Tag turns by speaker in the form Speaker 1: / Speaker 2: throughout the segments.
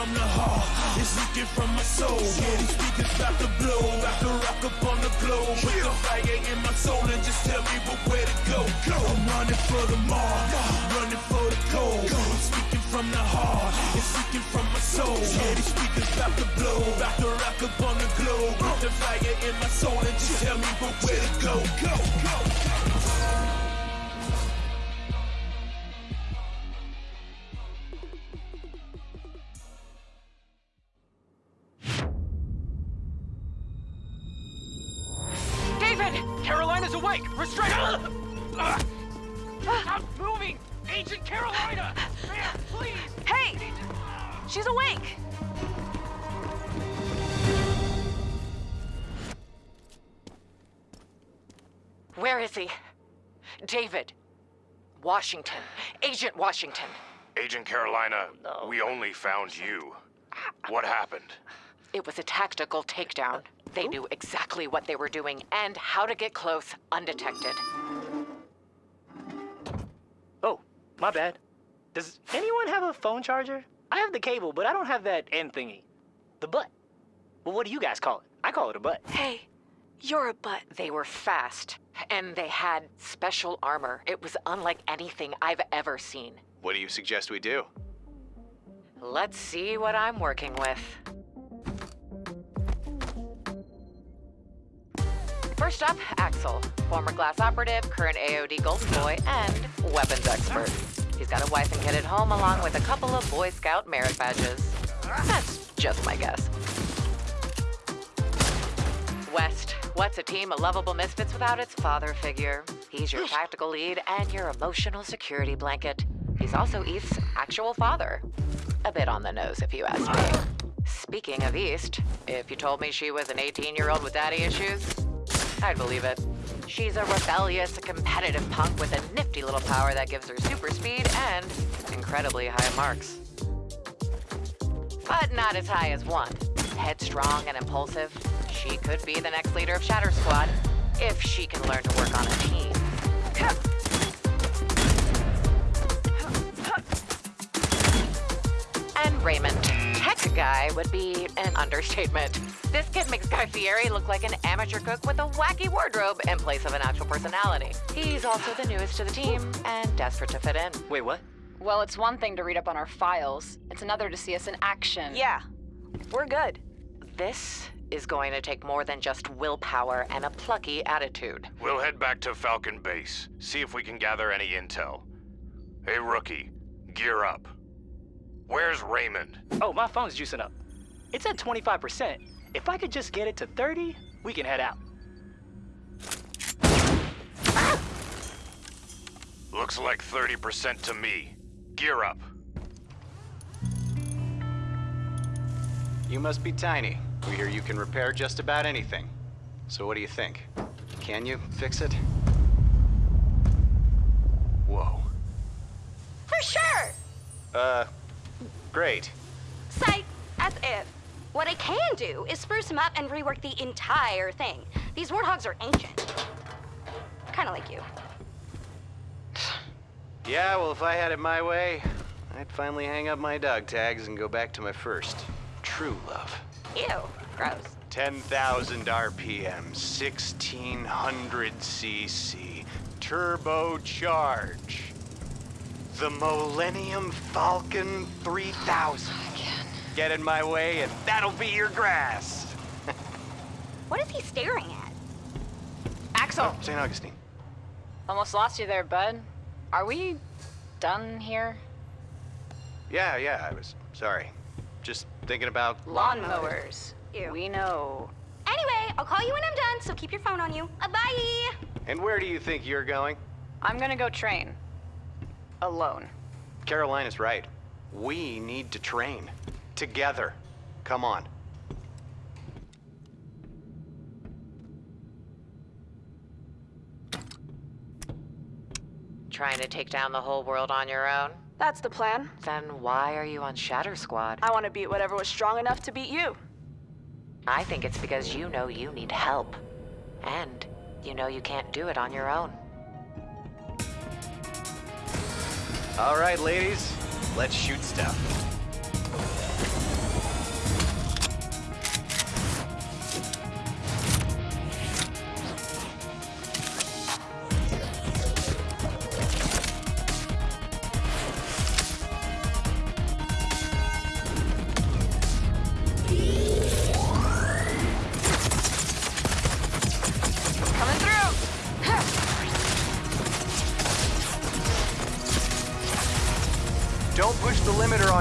Speaker 1: from the heart, it's leaking from my soul. Yeah, these speakers about to blow, about to rock up on the globe. Put the fire in my soul and just tell me where to go. I'm running for the mark, running for the gold. I'm speaking from the heart, it's leaking from my soul. Yeah, these speakers about to blow, about to rock up on the globe. Put the fire in my soul and just tell me where to go. Go, go.
Speaker 2: David! Carolina's awake! Restrain her! Stop moving! Agent Carolina! Ma'am, please!
Speaker 3: Hey! She's awake!
Speaker 4: Where is he? David. Washington. Agent Washington.
Speaker 5: Agent Carolina, we only found you. What happened?
Speaker 4: It was a tactical takedown. They knew exactly what they were doing and how to get close undetected.
Speaker 6: Oh, my bad. Does anyone have a phone charger? I have the cable, but I don't have that end thingy. The butt. Well, what do you guys call it? I call it a butt.
Speaker 3: Hey, you're a butt.
Speaker 4: They were fast, and they had special armor. It was unlike anything I've ever seen.
Speaker 7: What do you suggest we do?
Speaker 4: Let's see what I'm working with. First up, Axel, former glass operative, current AOD golden boy, and weapons expert. He's got a wife and kid at home, along with a couple of Boy Scout merit badges. That's just my guess. West, what's a team of lovable misfits without its father figure? He's your tactical lead and your emotional security blanket. He's also East's actual father. A bit on the nose, if you ask me. Speaking of East, if you told me she was an 18 year old with daddy issues, I'd believe it. She's a rebellious, competitive punk with a nifty little power that gives her super speed and incredibly high marks. But not as high as one. Headstrong and impulsive, she could be the next leader of Shatter Squad if she can learn to work on a team. And Raymond, tech guy would be an understatement. This kid makes Guy Fieri look like an amateur cook with a wacky wardrobe in place of an actual personality. He's also the newest to the team and desperate to fit in.
Speaker 6: Wait, what?
Speaker 8: Well, it's one thing to read up on our files. It's another to see us in action.
Speaker 3: Yeah, we're good.
Speaker 4: This is going to take more than just willpower and a plucky attitude.
Speaker 5: We'll head back to Falcon Base, see if we can gather any intel. Hey, rookie, gear up. Where's Raymond?
Speaker 6: Oh, my phone's juicing up. It's at 25%. If I could just get it to 30, we can head out.
Speaker 5: Looks like 30% to me. Gear up.
Speaker 7: You must be tiny. We hear you can repair just about anything. So what do you think? Can you fix it? Whoa.
Speaker 3: For sure!
Speaker 7: Uh, great.
Speaker 9: Psych, As if. What I can do is spruce them up and rework the entire thing. These warthogs are ancient. Kinda like you.
Speaker 7: Yeah, well, if I had it my way, I'd finally hang up my dog tags and go back to my first true love.
Speaker 9: Ew, gross.
Speaker 7: 10,000 RPM, 1600 cc, turbocharge. The Millennium Falcon 3000. Get in my way and that'll be your grass.
Speaker 9: What is he staring at?
Speaker 8: Axel,
Speaker 7: St. Augustine.
Speaker 8: almost lost you there, bud. Are we done here?
Speaker 7: Yeah, yeah, I was sorry. Just thinking about
Speaker 8: Lawnmowers.
Speaker 9: Ew.
Speaker 8: We know.
Speaker 9: Anyway, I'll call you when I'm done, so keep your phone on you. Uh, bye!
Speaker 7: And where do you think you're going?
Speaker 8: I'm gonna go train. Alone.
Speaker 7: Carolina is right. We need to train. Together. Come on.
Speaker 4: Trying to take down the whole world on your own?
Speaker 3: That's the plan.
Speaker 4: Then why are you on Shatter Squad?
Speaker 3: I want to beat whatever was strong enough to beat you.
Speaker 4: I think it's because you know you need help. And you know you can't do it on your own.
Speaker 7: All right, ladies. Let's shoot stuff.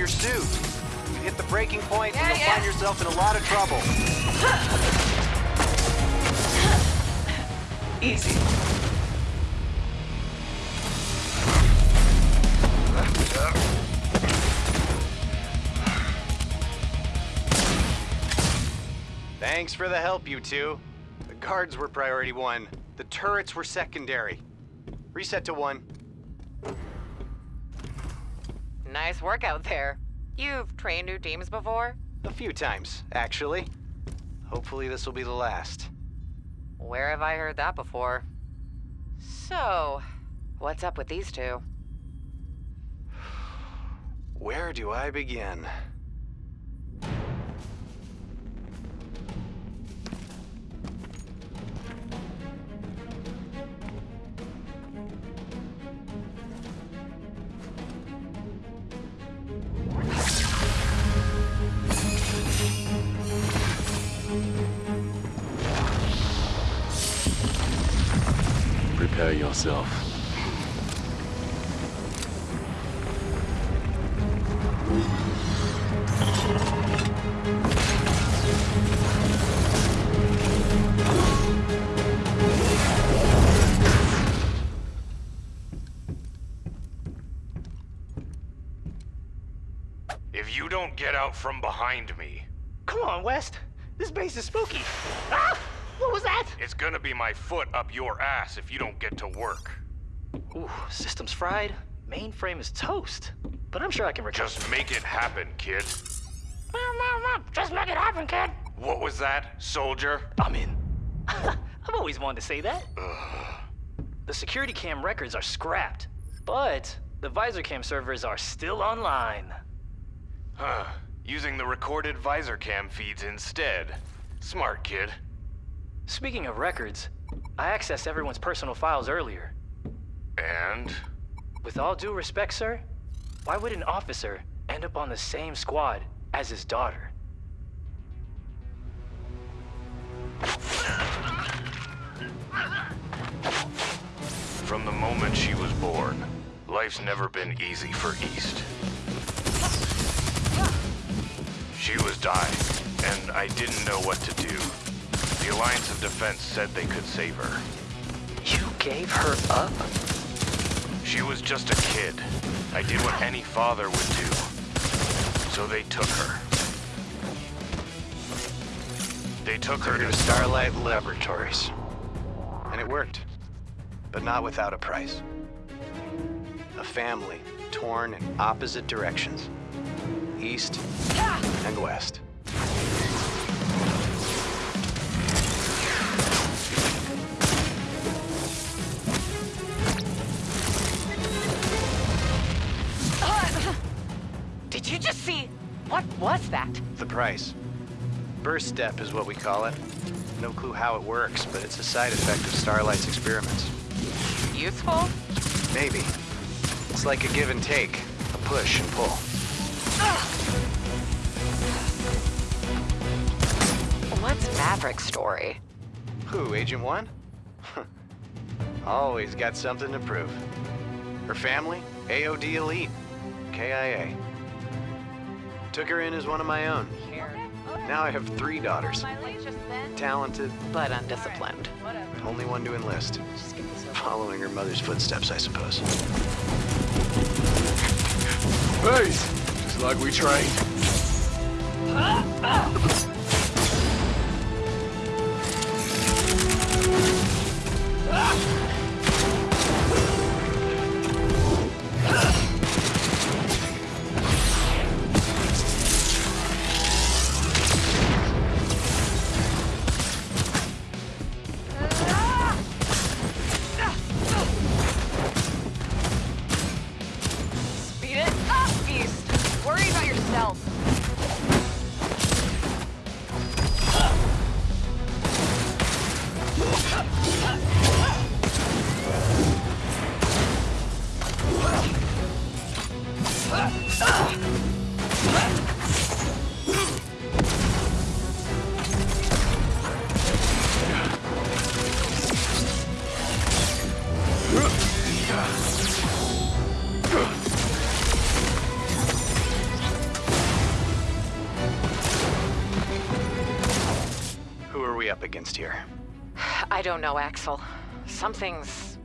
Speaker 7: Your suit. You hit the breaking point and
Speaker 4: Yeah,
Speaker 7: you'll
Speaker 4: yeah.
Speaker 7: find yourself in a lot of trouble.
Speaker 3: Easy.
Speaker 7: Thanks for the help, you two. The guards were priority one. The turrets were secondary. Reset to one.
Speaker 4: Nice work out there. You've trained new teams before?
Speaker 7: A few times, actually. Hopefully this will be the last.
Speaker 4: Where have I heard that before? So, what's up with these two?
Speaker 7: Where do I begin?
Speaker 10: Prepare yourself.
Speaker 5: If you don't get out from behind me,
Speaker 6: Come on, West. This base is spooky. Ah! What was that?
Speaker 5: it's gonna be my foot up your ass if you don't get to work.
Speaker 6: Ooh, system's fried. Mainframe is toast. But I'm sure I can recover.
Speaker 5: Just make it happen, kid.
Speaker 6: Just make it happen, kid.
Speaker 5: What was that, soldier?
Speaker 6: I'm in. I've always wanted to say that. The security cam records are scrapped, but the visor cam servers are still online.
Speaker 5: Huh. Using the recorded visor cam feeds instead. Smart, kid.
Speaker 6: Speaking of records, I accessed everyone's personal files earlier.
Speaker 5: And?
Speaker 6: With all due respect, sir, why would an officer end up on the same squad as his daughter?
Speaker 5: From the moment she was born, life's never been easy for East. She was dying, and I didn't know what to do. The Alliance of Defense said they could save her.
Speaker 6: You gave her up?
Speaker 5: She was just a kid. I did what any father would do. So they took her. They took her
Speaker 7: To
Speaker 5: to
Speaker 7: Starlight Laboratories. And it worked. But not without a price. A family torn in opposite directions. East and west.
Speaker 4: That?
Speaker 7: The price. Burst step is what we call it. No clue how it works, but it's a side effect of Starlight's experiments.
Speaker 4: Useful?
Speaker 7: Maybe. It's like a give and take, a push and pull.
Speaker 4: What's Maverick's story?
Speaker 7: Who, Agent One? Always got something to prove. Her family, AOD Elite, KIA. Took her in as one of my own. Now I have three daughters. Talented,
Speaker 4: But undisciplined.
Speaker 7: only one to enlist. Following her mother's footsteps, I suppose.
Speaker 10: Base! Just like we trained.
Speaker 3: Who are
Speaker 7: we up against here?
Speaker 4: I don't know, Axel. Something's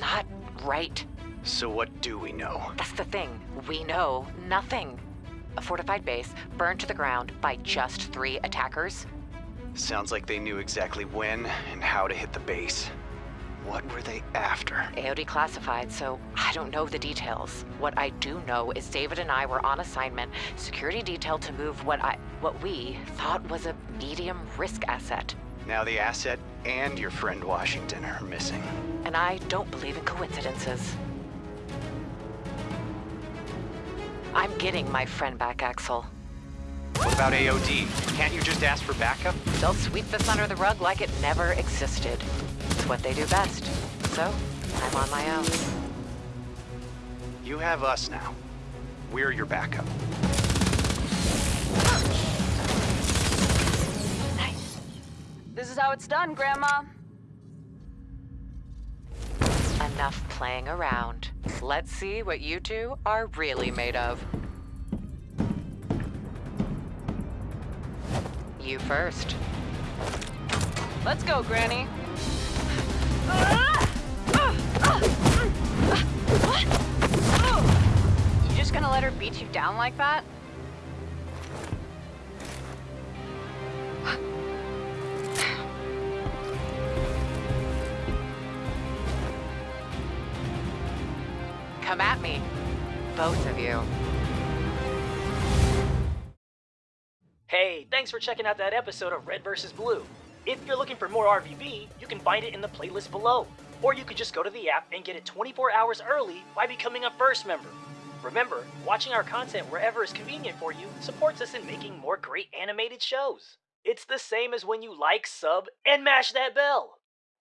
Speaker 4: not right.
Speaker 7: So what do we know?
Speaker 4: That's the thing. We know nothing. A fortified base burned to the ground by just three attackers.
Speaker 7: Sounds like they knew exactly when and how to hit the base. What were they after?
Speaker 4: AOD classified, so I don't know the details. What I do know is David and I were on assignment, security detail to move what I what we thought was a medium risk asset.
Speaker 7: Now the asset and your friend Washington are missing.
Speaker 4: And I don't believe in coincidences. I'm getting my friend back, Axel.
Speaker 7: What about AOD? Can't you just ask for backup?
Speaker 4: They'll sweep this under the rug like it never existed. It's what they do best. So, I'm on my own.
Speaker 7: You have us now. We're your backup.
Speaker 3: Nice. This is how it's done, Grandma.
Speaker 4: Enough playing around. Let's see what you two are really made of. You first.
Speaker 3: Let's go, Granny. You just gonna let her beat you down like that?
Speaker 4: Come at me. Both of you.
Speaker 6: Hey, thanks for checking out that episode of Red vs. Blue. If you're looking for more RVB, you can find it in the playlist below. Or you could just go to the app and get it 24 hours early by becoming a first member. Remember, watching our content wherever is convenient for you supports us in making more great animated shows. It's the same as when you like, sub, and mash that bell.